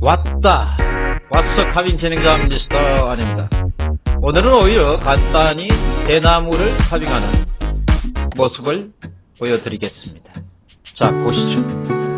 왔다. 왓서 카빈 진행자 미스터 아닙니다. 오늘은 오히려 간단히 대나무를 카빙하는 모습을 보여드리겠습니다. 자 보시죠.